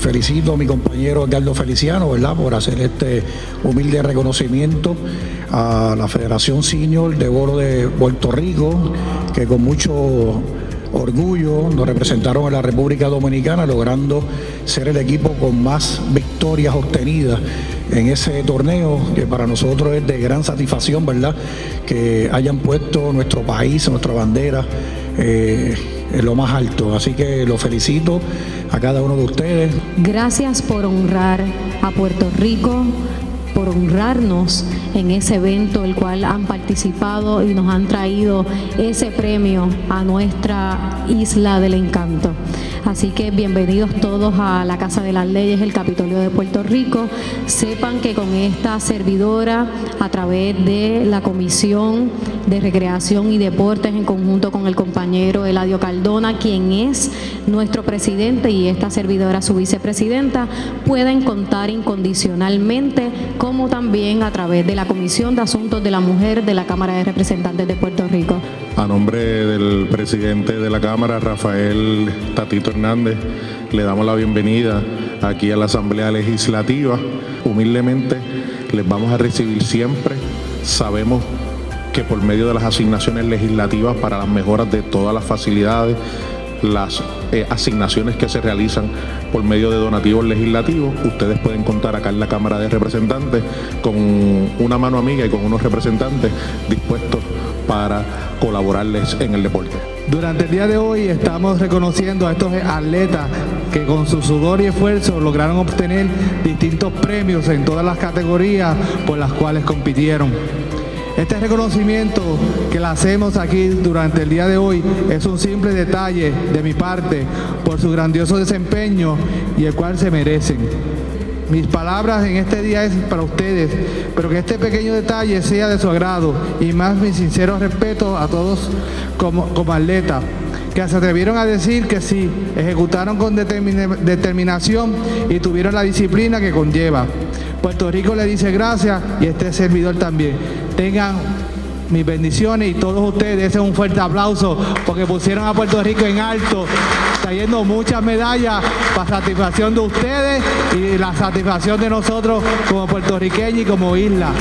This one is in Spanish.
felicito a mi compañero Edgardo Feliciano, ¿verdad?, por hacer este humilde reconocimiento a la Federación Senior de Bolo de Puerto Rico, que con mucho orgullo nos representaron en la República Dominicana, logrando ser el equipo con más victorias obtenidas en ese torneo, que para nosotros es de gran satisfacción, ¿verdad?, que hayan puesto nuestro país, nuestra bandera. Eh, en lo más alto. Así que lo felicito a cada uno de ustedes. Gracias por honrar a Puerto Rico, por honrarnos en ese evento el cual han participado y nos han traído ese premio a nuestra isla del encanto. Así que bienvenidos todos a la Casa de las Leyes, el Capitolio de Puerto Rico. Sepan que con esta servidora, a través de la Comisión de Recreación y Deportes, en conjunto con el compañero Eladio Caldona, quien es nuestro presidente y esta servidora su vicepresidenta, pueden contar incondicionalmente, como también a través de la Comisión de Asuntos de la Mujer de la Cámara de Representantes de Puerto Rico. A nombre del presidente de la Cámara, Rafael Tatito Hernández, le damos la bienvenida aquí a la Asamblea Legislativa. Humildemente les vamos a recibir siempre. Sabemos que por medio de las asignaciones legislativas para las mejoras de todas las facilidades, las eh, asignaciones que se realizan por medio de donativos legislativos. Ustedes pueden contar acá en la Cámara de Representantes con una mano amiga y con unos representantes dispuestos para colaborarles en el deporte. Durante el día de hoy estamos reconociendo a estos atletas que con su sudor y esfuerzo lograron obtener distintos premios en todas las categorías por las cuales compitieron. Este reconocimiento que le hacemos aquí durante el día de hoy es un simple detalle de mi parte por su grandioso desempeño y el cual se merecen. Mis palabras en este día es para ustedes, pero que este pequeño detalle sea de su agrado y más mi sincero respeto a todos como, como atletas que se atrevieron a decir que sí, ejecutaron con determinación y tuvieron la disciplina que conlleva. Puerto Rico le dice gracias y este servidor también. Tengan mis bendiciones y todos ustedes, es un fuerte aplauso porque pusieron a Puerto Rico en alto, trayendo muchas medallas para satisfacción de ustedes y la satisfacción de nosotros como puertorriqueños y como isla.